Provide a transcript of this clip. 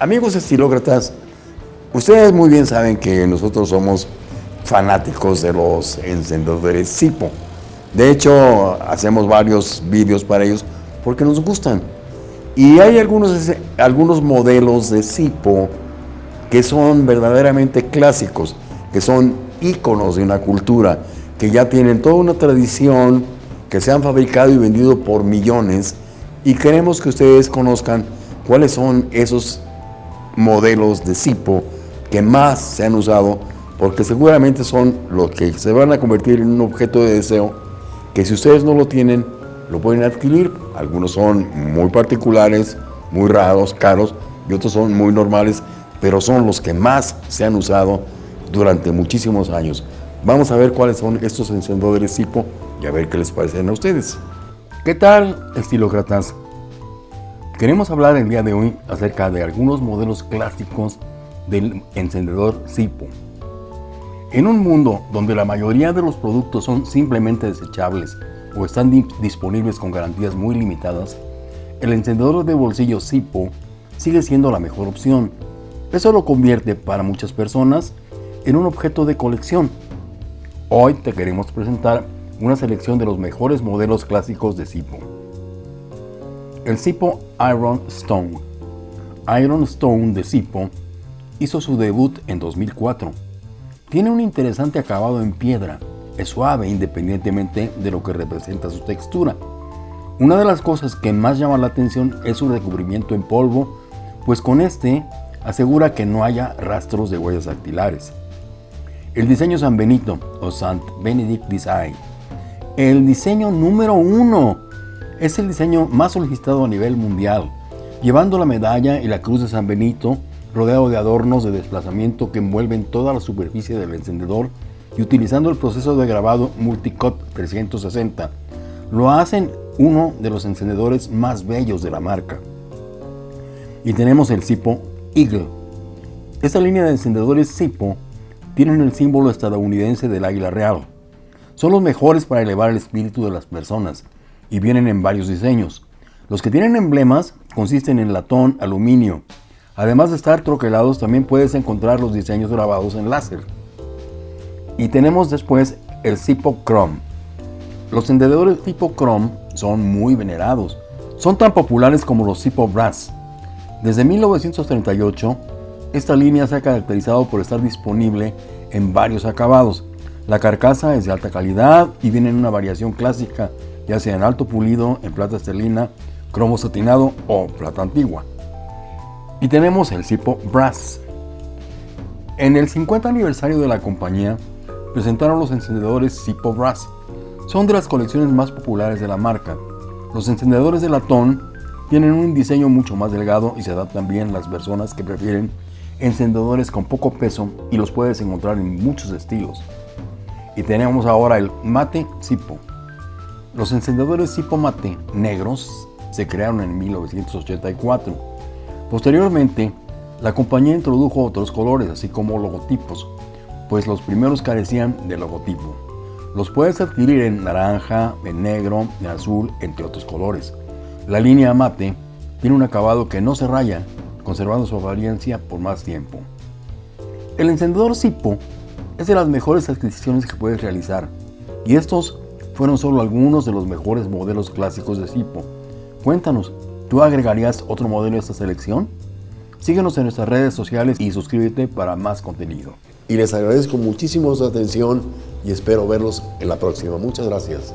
Amigos estilócratas, ustedes muy bien saben que nosotros somos fanáticos de los encendedores Sipo. De hecho, hacemos varios vídeos para ellos porque nos gustan. Y hay algunos, algunos modelos de Sipo que son verdaderamente clásicos, que son íconos de una cultura, que ya tienen toda una tradición, que se han fabricado y vendido por millones, y queremos que ustedes conozcan cuáles son esos modelos de Sipo que más se han usado porque seguramente son los que se van a convertir en un objeto de deseo que si ustedes no lo tienen, lo pueden adquirir. Algunos son muy particulares, muy raros, caros, y otros son muy normales, pero son los que más se han usado durante muchísimos años. Vamos a ver cuáles son estos encendedores Sipo y a ver qué les parecen a ustedes. ¿Qué tal, estilócratas? Queremos hablar el día de hoy acerca de algunos modelos clásicos del encendedor Sipo. En un mundo donde la mayoría de los productos son simplemente desechables o están disponibles con garantías muy limitadas, el encendedor de bolsillo Sipo sigue siendo la mejor opción. Eso lo convierte para muchas personas en un objeto de colección. Hoy te queremos presentar una selección de los mejores modelos clásicos de Sipo. El Sipo Iron Stone. Iron Stone de Sipo hizo su debut en 2004. Tiene un interesante acabado en piedra, es suave independientemente de lo que representa su textura. Una de las cosas que más llama la atención es su recubrimiento en polvo, pues con este asegura que no haya rastros de huellas dactilares. El diseño San Benito o Saint Benedict Design. El diseño número uno es el diseño más solicitado a nivel mundial, llevando la medalla y la cruz de San Benito rodeado de adornos de desplazamiento que envuelven toda la superficie del encendedor y utilizando el proceso de grabado Multicot 360. Lo hacen uno de los encendedores más bellos de la marca. Y tenemos el Sipo Eagle. Esta línea de encendedores Sipo tienen el símbolo estadounidense del águila real. Son los mejores para elevar el espíritu de las personas y vienen en varios diseños. Los que tienen emblemas consisten en latón, aluminio. Además de estar troquelados, también puedes encontrar los diseños grabados en láser. Y tenemos después el Sipo Chrome. Los encendedores tipo Chrome son muy venerados. Son tan populares como los Sipo Brass. Desde 1938, esta línea se ha caracterizado por estar disponible en varios acabados. La carcasa es de alta calidad y viene en una variación clásica ya sea en alto pulido, en plata esterlina, cromo satinado o plata antigua. Y tenemos el Sipo Brass. En el 50 aniversario de la compañía, presentaron los encendedores Sipo Brass. Son de las colecciones más populares de la marca. Los encendedores de latón tienen un diseño mucho más delgado y se adaptan bien a las personas que prefieren encendedores con poco peso y los puedes encontrar en muchos estilos. Y tenemos ahora el Mate Sipo. Los encendedores tipo mate negros se crearon en 1984. Posteriormente, la compañía introdujo otros colores, así como logotipos, pues los primeros carecían de logotipo. Los puedes adquirir en naranja, en negro, en azul, entre otros colores. La línea mate tiene un acabado que no se raya, conservando su apariencia por más tiempo. El encendedor Sipo es de las mejores adquisiciones que puedes realizar, y estos fueron solo algunos de los mejores modelos clásicos de Sipo. Cuéntanos, ¿tú agregarías otro modelo a esta selección? Síguenos en nuestras redes sociales y suscríbete para más contenido. Y les agradezco muchísimo su atención y espero verlos en la próxima. Muchas gracias.